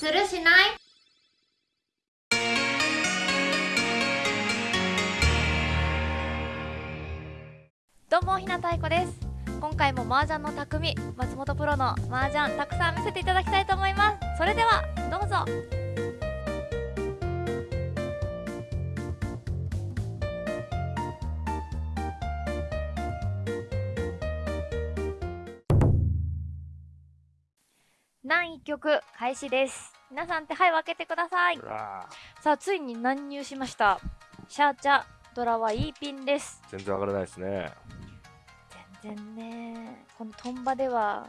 するしない？どうもひなたいこです。今回も麻雀の匠松本プロの麻雀たくさん見せていただきたいと思います。それではどうぞ。何一曲開始です。皆さん手配を開けてください。さあついに乱入しました。シャーチャドラは E ピンです。全然上がらないですね。全然ね。このトンバでは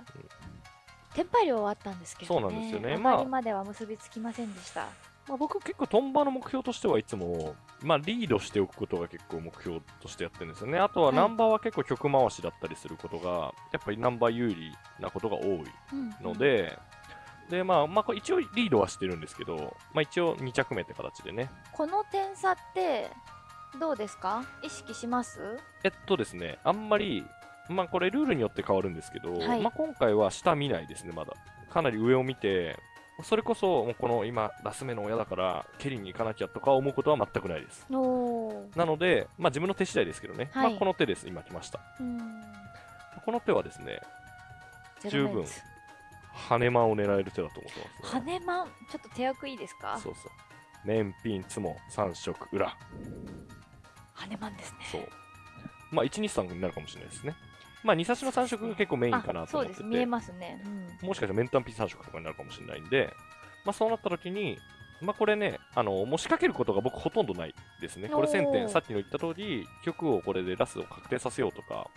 テンパイ量はあったんですけどね。そうなんですよね。上まあまでは結びつきませんでした、まあ、僕結構トンバの目標としてはいつも、まあ、リードしておくことが結構目標としてやってるんですよね。あとははい。ナンバーは結構曲回しだったりすることが、やっぱりナンバー有利なことが多いので、で、まあ、まあ、これ一応リードはしてるんですけど、まあ一応2着目って形でね。この点差ってどうですか？意識します？えっとですね、あんまり、まあこれルールによって変わるんですけど、はいまあ今回は下見ないですね、まだ。かなり上を見て、それこそ、もうこの今、ラス目の親だから、蹴りに行かなきゃとか思うことは全くないです。なので、まあ自分の手次第ですけどね、はいまあこの手です、今来ました。うんこの手はですね、十分熱羽間を狙える手だと思ってます、ね。羽マンちょっと手役いいですか？そうそう。面ピン、つも、三色、裏。羽マンですねそう。まあ1、2、3になるかもしれないですね。まあ2差しの三色が結構メインかなあと思ってて。そうです見えますね、うんもしかしたらメンタンピー3色とかになるかもしれないんで、まあ、そうなった時に、まあ、これね、あの、もう仕掛けることが僕ほとんどないですね。これ1000おー点、さっきの言った通り、曲をこれでラスを確定させようとか、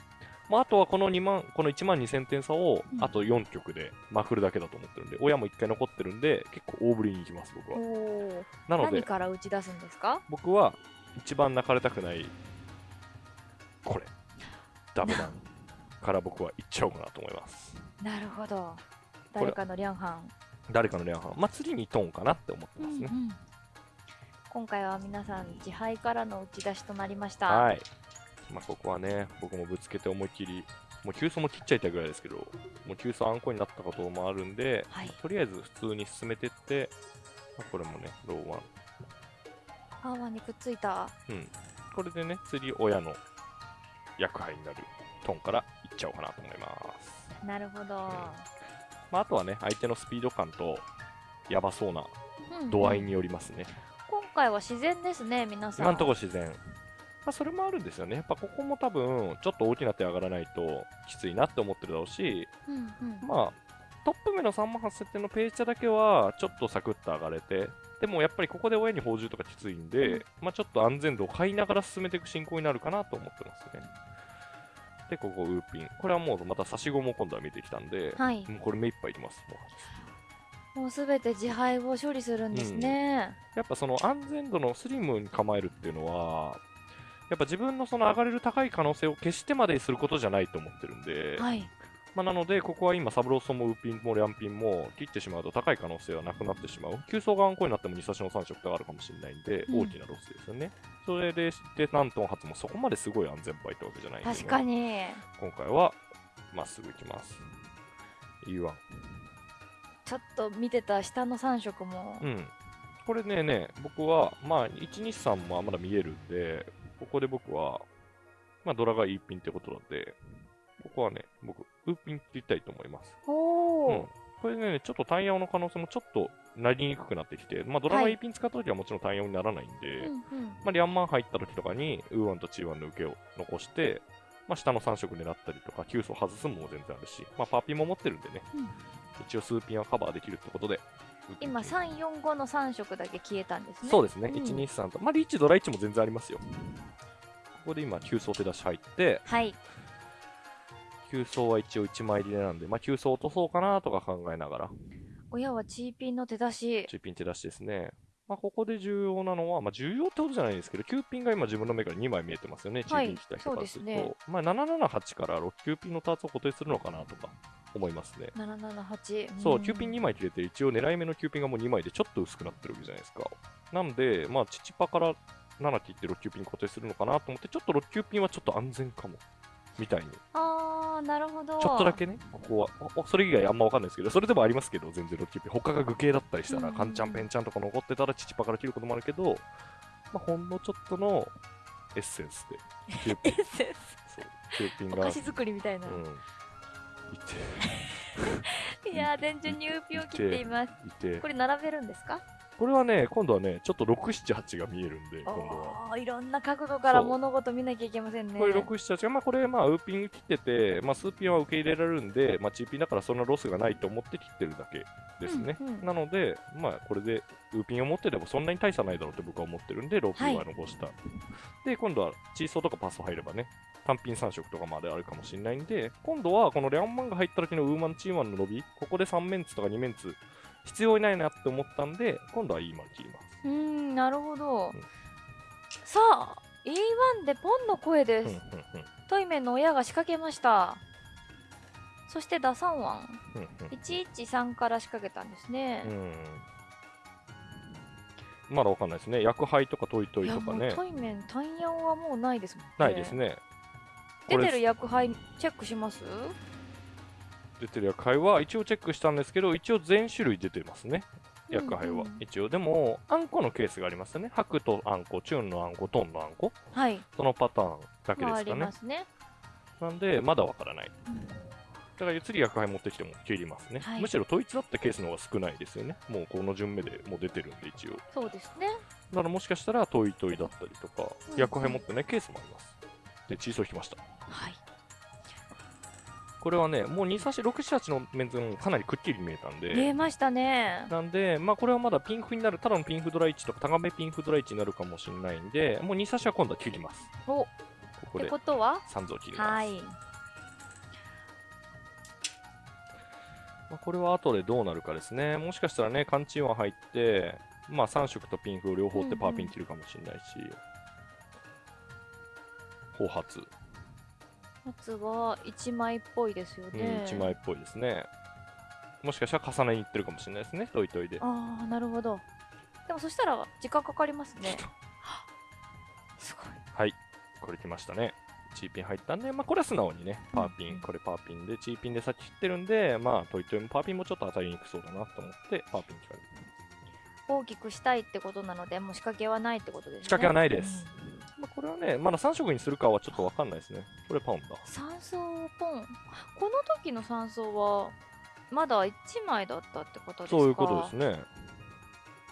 まあ、あとはこの2万、この1万2000点差をうん、あと4曲でまくるだけだと思ってるんで、親も1回残ってるんで、結構大振りに行きます、僕は。なので、何から打ち出すんですか？僕は一番泣かれたくない、これ、ダメダンから僕は行っちゃおうかなと思います。なるほど。れ。誰かのリャンハン誰かのレアハン、まあ、次にトーンかなって思ってますね。うんうん。今回は皆さん自敗からの打ち出しとなりました、はい。まあ、ここはね、僕もぶつけて思いっきり、もう急走も切っちゃいたいぐらいですけど、もう急走あんこになったこともあるんで、はいとりあえず普通に進めてって、まあ、これもね、ローワン。パーワンにくっついたうん。これでね、次親の役杯になるトーンからいっちゃおうかなと思います。なるほど、まあ、あとはね、相手のスピード感と、やばそうなうん度合いによりますね。今回は自然ですね皆さん今のところ自然。まあ、それもあるんですよね。やっぱここも多分、ちょっと大きな手上がらないときついなって思ってるだろうし、うんうんまあ、トップ目の3万8000点のページャだけは、ちょっとサクッと上がれて、でもやっぱりここで親に報酬とかきついんで、うんまあちょっと安全度を買いながら進めていく進行になるかなと思ってますね。で、ここウーピン。これはもうまた差し子も今度は見えてきたんで、はいもうこれ目いっぱいいきます。もうもうすべて自敗を処理するんですね、やっぱその安全度のスリムに構えるっていうのは、やっぱ自分のその上がれる高い可能性を消してまですることじゃないと思ってるんで、はいまあ、なので、ここは今、サブローソンもウーピンもリャンピンも切ってしまうと高い可能性はなくなってしまう。急走がアンコになっても2差しの3色があるかもしれないんで、うん大きなロスですよね。それで、で、ナントン発もそこまですごい安全牌ってわけじゃないんで、ね、確かに今回は、まっすぐ行きます。U1。ちょっと見てた下の3色も、うん。これね、ね、僕は、まあ、1、2、3もまだ見えるんで、ここで僕は、まあ、ドラがいいピンってことなんで、ここはね、僕、ウーピンって言いたいと思います。おお、うん。これね、ちょっと単ヤオの可能性もちょっとなりにくくなってきて、まあ、ドラマはい E ピン使った時はもちろん単ヤオにならないんで、うんうん。まあ、リャンマン入った時とかに、ウーワンとチーワンの受けを残して、まあ、下の3色狙ったりとか、急走外すのも全然あるし、まあ、パーピンも持ってるんでね、うん。一応数ピンはカバーできるってことで、今345の3色だけ消えたんですね。そうですね、うん。1、2、3と、まあ、リーチ、ドラ1も全然ありますよ。ここで今、急走手出し入って、はい。急走は一応1枚入りなんで、まあ、急走落とそうかなとか考えながら、親はチーピンの手出し。中ピン手出しですね。まあ、ここで重要なのは、まあ、重要ってことじゃないんですけど、9ピンが今自分の目から2枚見えてますよね、中はいピン来た人からすると。ね。まあ、778から6、9ピンのターツを固定するのかなとか思いますね。778そう、9ピン2枚切れて、一応狙い目の9ピンがもう2枚でちょっと薄くなってるわけじゃないですか。なんで、まあ、チチパから7切って6、9ピン固定するのかなと思って、ちょっと6、9ピンはちょっと安全かも。みたいに。あーなるほどちょっとだけね、ここは、それ以外あんまわかんないですけど、それでもありますけど、全然ロッキーピン。他が具形だったりしたら、うんカンちゃん、ペンちゃんとか残ってたら、チチパから切ることもあるけど、まあ、ほんのちょっとのエッセンスで、キューピン、そう、キューピンが、お菓子作りみたいな、うん、い いやー全然ニューピを切っています。こ、れ並べるんですか？これはね、今度はね、ちょっと6、7、8が見えるんで、今度は。いろんな角度から物事見なきゃいけませんねこれ6、7、8が、まあこれ、まあウーピン切ってて、まあスーピンは受け入れられるんで、まあチーピンだからそんなロスがないと思って切ってるだけですね。うんうんなので、まあこれでウーピンを持ってればそんなに大差ないだろうって僕は思ってるんで、ローピンは残した。で、今度はチーソーとかパス入ればね、単品3色とかまであるかもしれないんで、今度はこのレアンマンが入った時のウーマンチーマンの伸び、ここで3メンツとか2メンツ必要ないなって思ったんで、今度は E マン切ります。うーんなるほど、うん。さあ E1 でポンの声です、トイメンの親が仕掛けました。そして打算ワン。うんうん113から仕掛けたんですね、うん。まだわかんないですね。薬杯とかトイトイとかね。トイメン単ヤンはもうないですもんね。ないですね。出てる薬杯チェックします？出てる薬杯は一応チェックしたんですけど、一応全種類出てますね。薬杯は。うんうん一応。でも、あんこのケースがありますよね。白とあんこ、チューンのあんこ、トンのあんこ。はいそのパターンだけですかねりま。すね、なんで、まだわからない。うんだから次薬杯持ってきても切りますね。はいむしろ統一だったケースの方が少ないですよね。もうこの順目でもう出てるんで、一応。そうですねだからもしかしたらトイトイだったりとか、うん薬杯持ってないケースもあります。で、チーソー引きました。はいこれはね、もう2差し、6、7、8のメンズもかなりくっきり見えたんで、見えましたねなんで、まあこれはまだピンフになる、ただのピンフドラ1とか、タガメピンフドラ1になるかもしれないんで、もう2差しは今度は切ります。おっここでてことは？3像切ります。はいまあ、これは後でどうなるかですね。もしかしたらね、缶チンは入って、まあ3色とピンフを両方ってパーピン切るかもしれないし、後発、松は1枚っぽいですようん、ね、1枚っぽいですね。もしかしたら重ねにいってるかもしれないですね、トイトイで。ああなるほど。でもそしたら時間かかりますね。すごい。はい、これ来ましたね。チーピン入ったんで、まあ、これは素直にね、パーピン、うんこれパーピンで、チーピンで先切ってるんで、まあ、トイトイもパーピンもちょっと当たりにくそうだなと思って、パーピン切られる。大きくしたいってことなのでもう仕掛けはないってことですね。仕掛けはないですまあ、これはね、まだ3色にするかはちょっとわかんないですね。これパウンだ。うん山荘ポンこの時の山荘はまだ1枚だったってことですか？そういうことですね。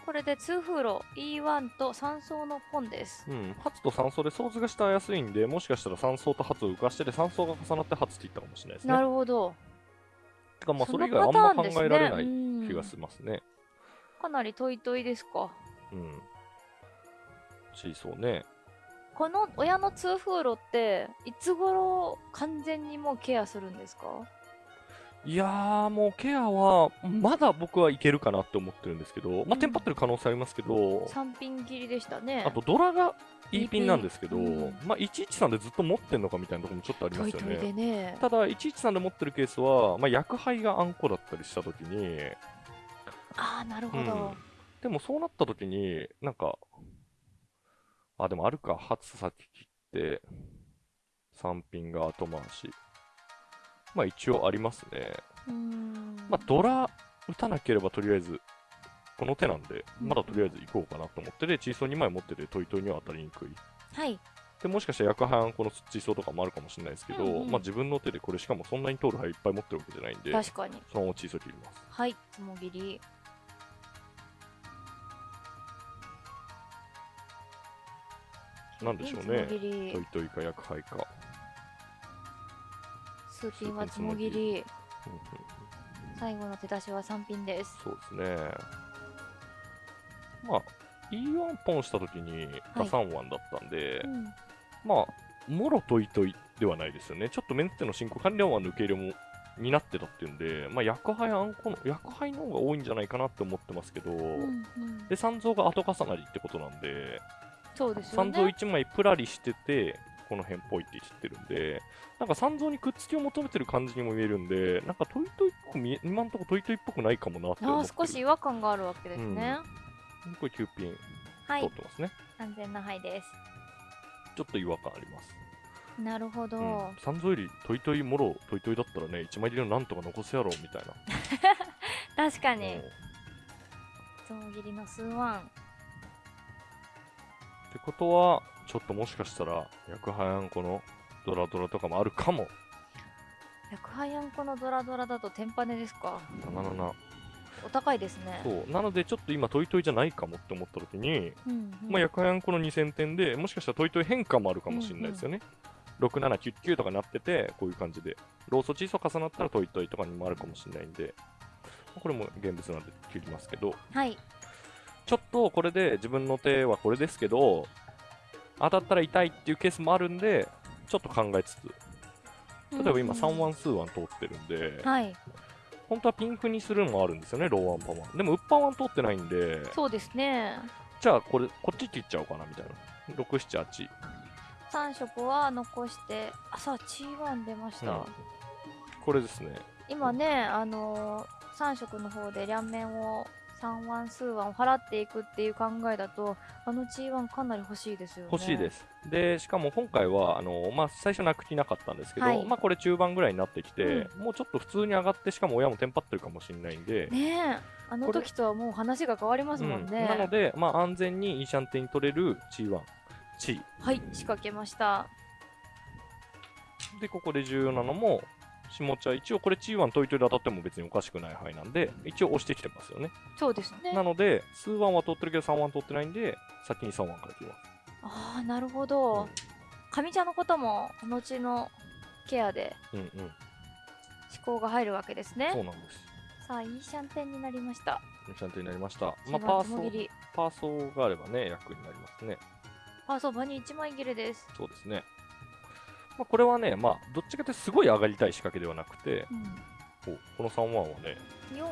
これで2フーロ E1 と山荘のポンですうん、発と3層で想図がしたやすいんで、もしかしたら3層と発を浮かしてて、3層が重なって発っていったかもしれないですね。なるほどてか、まあ、それ以の外あんま考えられないうん気がしますね。かなりトイトイですか？うん。シーソーね。この親の2フーロっていつ頃完全にもうケアするんですか？いやー、もうケアは、まだ僕はいけるかなって思ってるんですけど、まあ、テンパってる可能性ありますけど、3ピン切りでしたね。あとドラが E ピンなんですけど、うん。まあ、113でずっと持ってんのかみたいなところもちょっとありますよトイトイ。ね。ただ、113で持ってるケースは、まあ、薬杯があんこだったりしたときに、ああなるほど、うん。でもそうなったときに、なんか、あ、でもあるか、初先切って、3ピンが後回し。まあ一応ありますね。まあドラ打たなければとりあえず、この手なんで、うんまだとりあえず行こうかなと思ってで、チーソー2枚持っててトイトイには当たりにくい。はいで、もしかしたら薬杯このチーソーとかもあるかもしれないですけど、うんうんまあ自分の手でこれしかもそんなに通る牌いっぱい持ってるわけじゃないんで、確かにそのままチーソー切ります。はいつもぎりなんでしょうね。つもぎり。トイトイか薬杯か。数ピンはつもぎり。最後の手出しは3ピンです。そうですね。まあ、E1 ポンしたときに打算1だったんで、うん。まあ、もろトイトイではないですよね。ちょっとメンテの進行管理ワンの受け入れもになってたっていうんで、まあ、薬杯あんこの、薬杯の方が多いんじゃないかなって思ってますけど、うんうん。で、三蔵が後重なりってことなんで、そうですよ三蔵ね1枚プラリしてて、この辺っぽいって言ってるんで、なんか三蔵にくっつきを求めてる感じにも見えるんで、なんかトイトイっぽく見え、今んとこトイトイっぽくないかもなって思あっ少し違和感があるわけですね、これ9ピンはい。通ってますね。安全な範囲です。ちょっと違和感あります。なるほど、うん、三蔵よりトイトイもろトイトイだったらね1枚入りのなんとか残すやろうみたいな。確かに。う。ん象切りの数ワンことはちょっともしかしたら薬派やんこのドラドラとかもあるかも。薬派やんこのドラドラだとテンパネですか？なななお高いですね。そう。なのでちょっと今トイトイじゃないかもって思った時に、うんうん。まあ、薬派やんこの2000点でもしかしたらトイトイ変化もあるかもしれないですよね、6799とかなっててこういう感じで。ローソチーソ重なったらトイトイとかにもあるかもしれないんで。これも現物なんで切りますけど。はいちょっとこれで自分の手はこれですけど当たったら痛いっていうケースもあるんでちょっと考えつつ。例えば今3ワン数ワン通ってるんで、はい。本当はピンクにするのもあるんですよねローワンパワンでもウッパワン通ってないんで。そうですね。じゃあこれこっち切っちゃおうかなみたいな。678 3色は残してあさあ G1 出ました、うん。これですね。今ねあのー、3色の方で両面を3ワン数ワンを払っていくっていう考えだとあの G1 かなり欲しいですよね。欲しいです。でしかも今回はあの、まあ、最初なく気なかったんですけど、はい。まあこれ中盤ぐらいになってきて、もうちょっと普通に上がってしかも親もテンパってるかもしれないんで、ねえ。あの時とはもう話が変わりますもんね、うん。なので、まあ、安全にいいシャンテに取れる G1 チはい仕掛けました。でここで重要なのも下茶一応これ G1 トイトイで当たっても別におかしくない範囲なんで一応押してきてますよね。そうですね。なのでスーワンは取ってるけど3ワン取ってないんで先に3ワンから切ります。ああなるほど。上家のことも後のケアでうんうん、うん、思考が入るわけですね。そうなんです。さあイーシャンテンになりました。イーシャンテンになりました、まあ、1パ番ーソとも切り。パーソがあればね役になりますね。パーソ場に1枚切れです。そうですねまあ、これはね、まあ、どっちかというとすごい上がりたい仕掛けではなくて、うん。おこの3ワンはね、4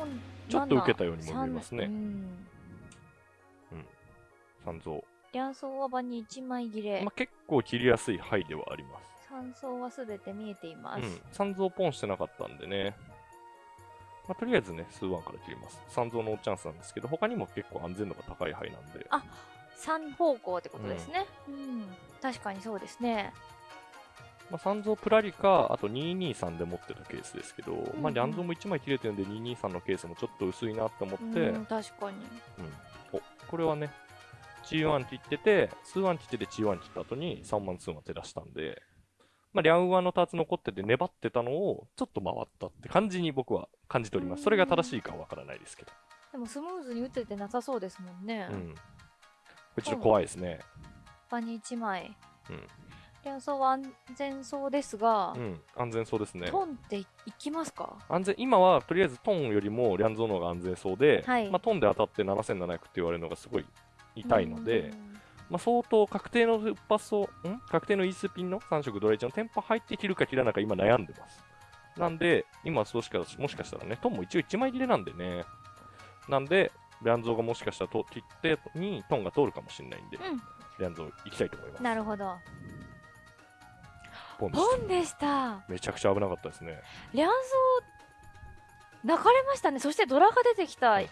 ちょっと受けたようにも見えますね。うん。三蔵。両層は場に1枚切れ、まあ、結構切りやすい範囲ではあります。三層はすべて見えています、うん、三蔵ポンしてなかったんでね。まあ、とりあえずね、数ワンから切ります。三蔵のチャンスなんですけど、他にも結構安全度が高い範囲なんで、あ三方向ってことですね。うん、確かにそうですねまあ、三蔵プラリか、あと223で持ってたケースですけど、うんまあ、両蔵も1枚切れてるんで、223のケースもちょっと薄いなって思って、うん確かにうん、おこれはね、G1 切ってて、数1切ってて G1 切った後に3万2万手出したんで、まあ、リャンワンのターツ残ってて粘ってたのをちょっと回ったって感じに僕は感じております。それが正しいかはわからないですけど。でもスムーズに打ててなさそうですもんね、うん。これちょっと怖いですね。場に1枚うん。両層は安全そうですが、うん。安全そうですね。トンっていいきますか？安全、今はとりあえずトンよりもリャンゾーの方が安全そうで、はいまあ、トンで当たって7700って言われるのがすごい痛いので、うんまあ、相当確定の一発を、ん？確定のイースピンの3色ドライチのテンポ入って切るか切らないか今悩んでます。なんで、今そうしか、もしかしたらね、トンも一応1枚切れなんでね。なんで、リャンゾーがもしかしたらと切ってにトンが通るかもしれないんで、うんリャンゾー行きたいと思います。なるほどポンポンでした？めちゃくちゃ危なかったですね。両層泣かれましたね。そしてドラが出てきたうんうん。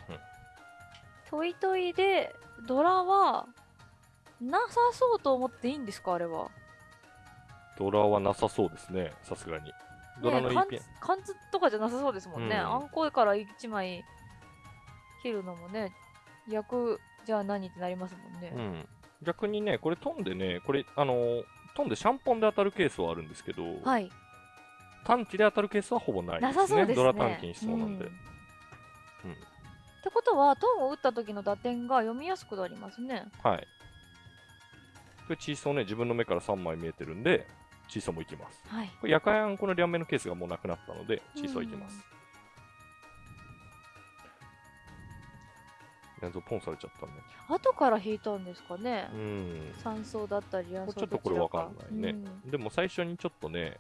トイトイでドラはなさそうと思っていいんですか？あれは。ドラはなさそうですね、さすがに。ドラのね一品。貫貫通とかじゃなさそうですもんね、うん。あんこいから1枚切るのもね役じゃあ何ってなりますもんね、うん。逆にね、これトンでね、これ、あのートンでシャンポンで当たるケースはあるんですけど、はい短期で当たるケースはほぼないですね。なさそうですねドラ短期にしそうなんで。うんってことはトンを打った時の打点が読みやすくなりますねはい。これ、チーソーね、自分の目から3枚見えてるんで、チーソーもいきます。はいこれ、夜間あんこの両面のケースがもうなくなったので、チーソーいきます。やつポンされちゃったね。後から引いたんですかね、うん。三層だったり両層ちょっとこれわかんないね。でも最初にちょっとね、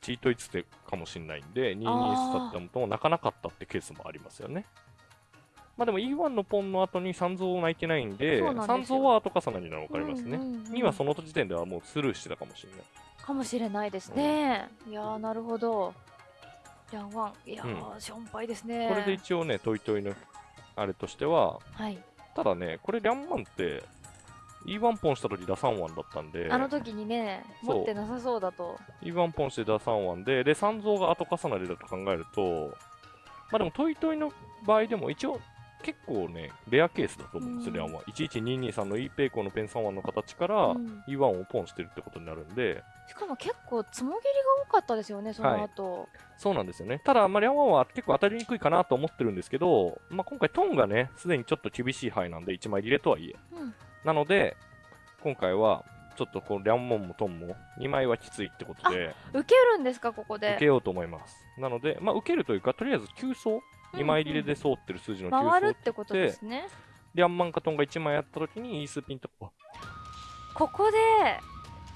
チートイツテかもしれないんで、2 2スだったのと泣かなかったってケースもありますよね。まあでも E1 のポンの後に三蔵泣いてないんで、三蔵は後重なりなの分かりますね。うんうんうん2はその時点ではもうスルーしてたかもしれない。かもしれないですね、いやーなるほどリャンワンいやー、しょんぱいですねこれで一応ね、トイトイのあれとしては、はい。ただね、これリャンマンって、E1 ポンした時打3ワンだったんで、あの時にね持ってなさそうだと。E1 ポンして打3ワンで、で、三蔵が後重なりだと考えると、まあでもトイトイの場合でも一応結構ね、レアケースだと思うんですよ、うんレアンは。11223の E ペイコーのペン3ワンの形から、うん E1 をポンしてるってことになるんで、しかも結構つもぎりが多かったですよねその後、そうなんですよね。ただ、まあ、リャンは結構当たりにくいかなと思ってるんですけど、まあ、今回トンがね、すでにちょっと厳しい範囲なんで、1枚入れとはいえ。うんなので、今回は、ちょっとこう、リャンモンもトンも、2枚はきついってことで、受けるんですかここで受けようと思います。なので、まあ、受けるというか、とりあえず急走、2枚入れで通ってる数字の急走回るってことですね。リャンマンかトンが1枚やった時に、イースピンと、あここで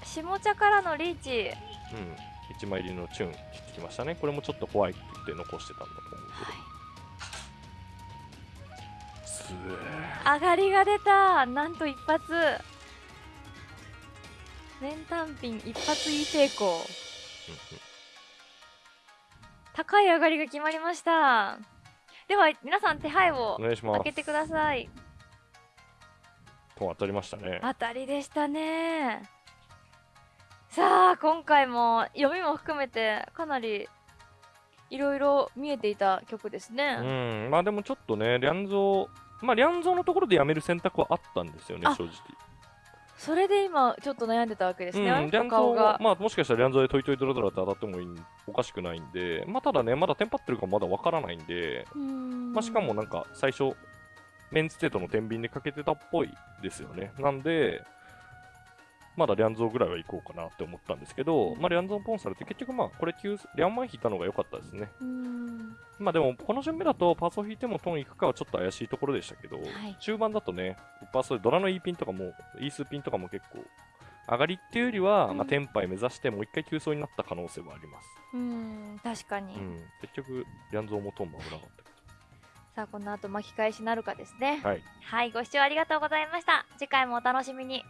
下茶からのリーチ。うん、1枚入りのチューン切ってきましたね。これもちょっと怖いって言って残してたんだと思うけど。すげえ。上がりが出た。なんと一発。全単品一発いい成功高い上がりが決まりましたでは皆さん手配をお願いします。開けてくださいと当たりましたね。当たりでしたねさあ今回も読みも含めてかなりいろいろ見えていた曲ですね、うん、まあでもちょっとね、リャンゾー、まあリャンゾーのところでやめる選択はあったんですよねあ、正直。それで今ちょっと悩んでたわけですね、うん、リャンゾがが、まあもしかしたらリャンゾーでトイトイドラドラって当たってもいいおかしくないんで、まあただね、まだテンパってるかまだわからないんで、まあしかもなんか最初、メンツテートの天秤でかけてたっぽいですよね。なんで、まだリャンゾーぐらいは行こうかなって思ったんですけど、まあリャンゾーポンされて結局まあこれ9、リャンマン引いたのが良かったですね。まあでも、この順目だとパーソ引いてもトン行くかはちょっと怪しいところでしたけど、い中盤だとね、パーソでドラの E ピンとかも、E 数ピンとかも結構、上がりっていうよりは、うんまあ、テンパイ目指してもう一回急走になった可能性はあります。うーん確かに、うん。結局、リャンゾーもトンも危なかったけさあこの後巻き返しなるかですねど。はい。はいご視聴ありがとうございました次回もお楽しみに